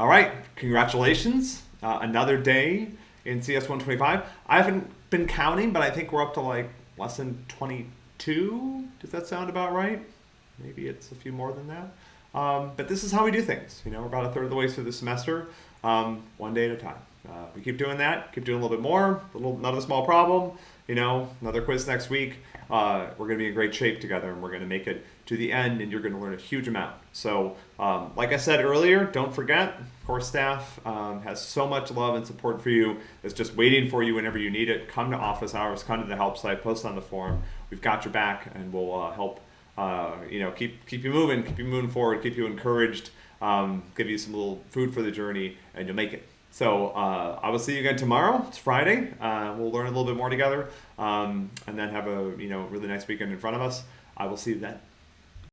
All right, congratulations. Uh, another day in CS 125. I haven't been counting, but I think we're up to like lesson 22. Does that sound about right? Maybe it's a few more than that. Um, but this is how we do things. You know, we're about a third of the way through the semester, um, one day at a time. Uh, we keep doing that, keep doing a little bit more, little, another small problem, you know, another quiz next week. Uh, we're going to be in great shape together and we're going to make it to the end and you're going to learn a huge amount. So, um, like I said earlier, don't forget, core staff um, has so much love and support for you. It's just waiting for you whenever you need it. Come to office hours, come to the help site, post on the forum. We've got your back and we'll uh, help, uh, you know, keep, keep you moving, keep you moving forward, keep you encouraged, um, give you some little food for the journey and you'll make it. So uh, I will see you again tomorrow. It's Friday. Uh, we'll learn a little bit more together, um, and then have a you know really nice weekend in front of us. I will see you then.